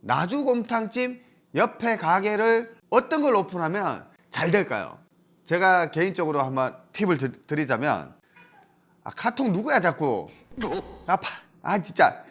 나주곰탕집 옆에 가게를 어떤 걸 오픈하면 잘 될까요? 제가 개인적으로 한번 팁을 드, 드리자면 아, 카톡 누구야 자꾸? 아파 아 진짜.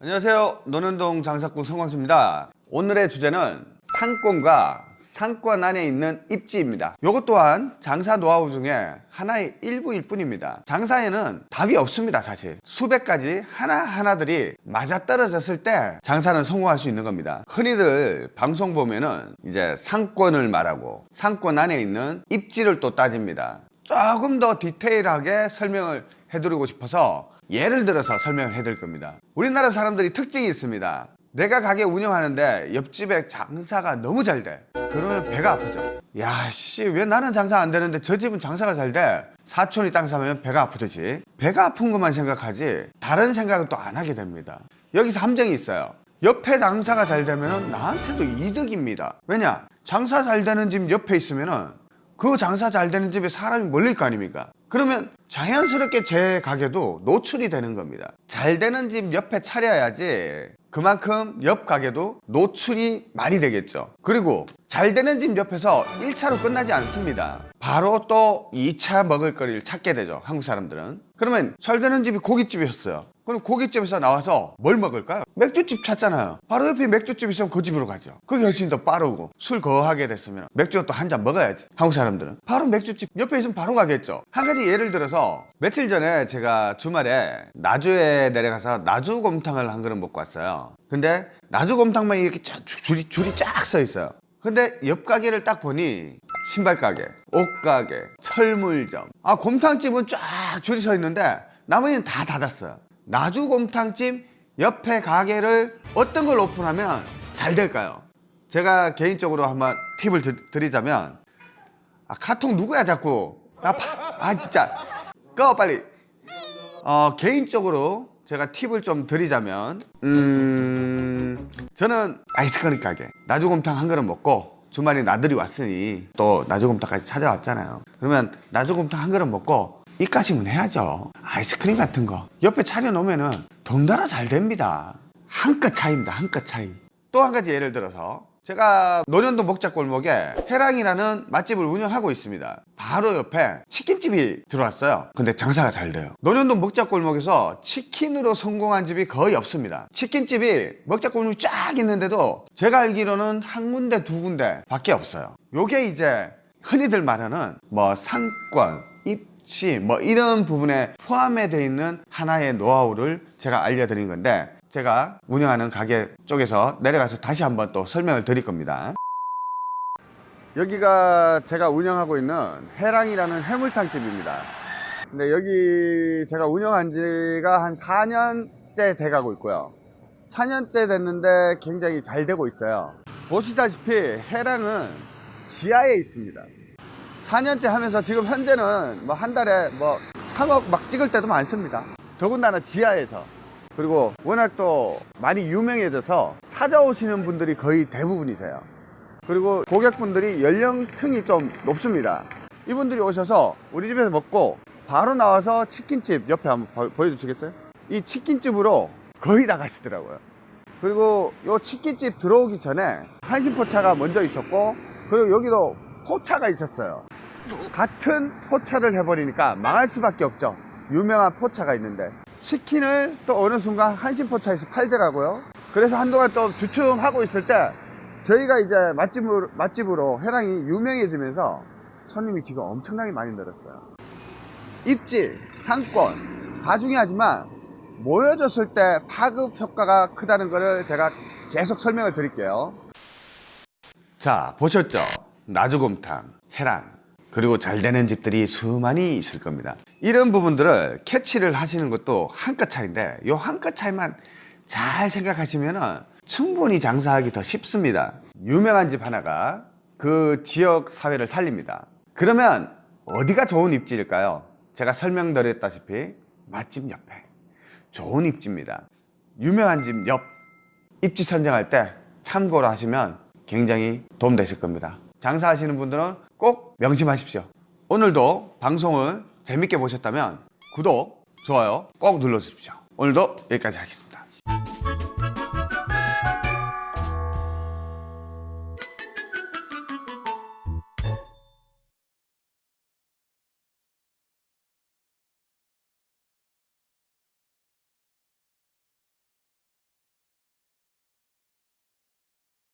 안녕하세요. 논현동 장사꾼 성광수입니다. 오늘의 주제는 상권과 상권 안에 있는 입지입니다. 이것 또한 장사 노하우 중에 하나의 일부일 뿐입니다. 장사에는 답이 없습니다 사실. 수백 가지 하나하나들이 맞아떨어졌을 때 장사는 성공할 수 있는 겁니다. 흔히들 방송 보면은 이제 상권을 말하고 상권 안에 있는 입지를 또 따집니다. 조금 더 디테일하게 설명을 해드리고 싶어서 예를 들어서 설명을 해드릴 겁니다. 우리나라 사람들이 특징이 있습니다 내가 가게 운영하는데 옆집에 장사가 너무 잘 돼. 그러면 배가 아프죠. 야씨 왜 나는 장사 안 되는데 저 집은 장사가 잘 돼? 사촌이 땅 사면 배가 아프듯이. 배가 아픈 것만 생각하지 다른 생각은 또안 하게 됩니다. 여기서 함정이 있어요. 옆에 장사가 잘 되면 나한테도 이득입니다. 왜냐? 장사 잘 되는 집 옆에 있으면은 그 장사 잘 되는 집에 사람이 몰릴 거 아닙니까? 그러면 자연스럽게 제 가게도 노출이 되는 겁니다. 잘 되는 집 옆에 차려야지 그만큼 옆 가게도 노출이 많이 되겠죠. 그리고 잘 되는 집 옆에서 1차로 끝나지 않습니다. 바로 또 2차 먹을 거리를 찾게 되죠 한국 사람들은. 그러면 잘 되는 집이 고깃집이었어요. 그럼 고깃집에서 나와서 뭘 먹을까요? 맥주집 찾잖아요. 바로 옆에 맥주집 있으면 그 집으로 가죠. 그게 훨씬 더 빠르고 술 거하게 됐으면 맥주 또한 잔 먹어야지 한국 사람들은. 바로 맥주집 옆에 있으면 바로 가겠죠. 한 가지 예를 들어서 며칠 전에 제가 주말에 나주에 내려가서 나주곰탕을 한 그릇 먹고 왔어요 근데 나주곰탕만 이렇게 쫙 줄이, 줄이 쫙 서 있어요. 근데 옆 가게를 딱 보니 신발 가게, 옷 가게, 철물점. 아 곰탕집은 쫙 줄이 서 있는데 나머지는 다 닫았어요. 나주곰탕집 옆에 가게를 어떤 걸 오픈하면 잘 될까요? 제가 개인적으로 한번 팁을 드, 드리자면 아 카톡 누구야 자꾸? 아 파 아 진짜. 꺼 빨리. 어 개인적으로 제가 팁을 좀 드리자면 음 저는 아이스크림 가게 나주곰탕 한 그릇 먹고 주말에 나들이 왔으니 또 나주곰탕까지 찾아왔잖아요. 그러면 나주곰탕 한 그릇 먹고 이까지는 해야죠. 아이스크림 같은 거 옆에 차려놓으면 덩달아 잘 됩니다. 한 끗 차이입니다. 한 끗 차이. 또 한 가지 예를 들어서 제가 논현동 먹자골목에 해랑이라는 맛집을 운영하고 있습니다. 바로 옆에 치킨집이 들어왔어요. 근데 장사가 잘 돼요. 논현동 먹자골목에서 치킨으로 성공한 집이 거의 없습니다. 치킨집이 먹자골목이 쫙 있는데도 제가 알기로는 한 군데 두 군데 밖에 없어요. 요게 이제 흔히들 말하는 뭐 상권 입지 뭐 이런 부분에 포함이 되어 있는 하나의 노하우를 제가 알려드린 건데 제가 운영하는 가게 쪽에서 내려가서 다시 한번 또 설명을 드릴 겁니다. 여기가 제가 운영하고 있는 해랑이라는 해물탕 집입니다. 근데 여기 제가 운영한 지가 한 4년째 돼가고 있고요. 4년째 됐는데 굉장히 잘 되고 있어요. 보시다시피 해랑은 지하에 있습니다. 4년째 하면서 지금 현재는 뭐 한 달에 뭐 3억 막 찍을 때도 많습니다. 더군다나 지하에서 그리고 워낙 또 많이 유명해져서 찾아오시는 분들이 거의 대부분이세요. 그리고 고객분들이 연령층이 좀 높습니다. 이분들이 오셔서 우리 집에서 먹고 바로 나와서 치킨집 옆에 한번 보- 보여주시겠어요? 이 치킨집으로 거의 다 가시더라고요. 그리고 요 치킨집 들어오기 전에 한신포차가 먼저 있었고 그리고 여기도 포차가 있었어요. 같은 포차를 해버리니까 망할 수밖에 없죠. 유명한 포차가 있는데 치킨을 또 어느 순간 한신포차에서 팔더라고요. 그래서 한동안 또 주춤하고 있을 때 저희가 이제 맛집으로, 맛집으로 해랑이 유명해지면서 손님이 지금 엄청나게 많이 늘었어요. 입지, 상권 다 중요하지만 모여졌을 때 파급 효과가 크다는 것을 제가 계속 설명을 드릴게요. 자 보셨죠? 나주곰탕 해랑 그리고 잘 되는 집들이 수많이 있을 겁니다 이런 부분들을 캐치를 하시는 것도 한끗 차이인데 요한끗 차이만 잘 생각하시면 충분히 장사하기 더 쉽습니다. 유명한 집 하나가 그 지역 사회를 살립니다. 그러면 어디가 좋은 입지일까요? 제가 설명드렸다시피 맛집 옆에. 좋은 입지입니다. 유명한 집 옆 입지 선정할 때 참고로 하시면 굉장히 도움 되실 겁니다. 장사하시는 분들은 꼭 명심하십시오. 오늘도 방송을 재밌게 보셨다면 구독, 좋아요 꼭 눌러주십시오. 오늘도 여기까지 하겠습니다.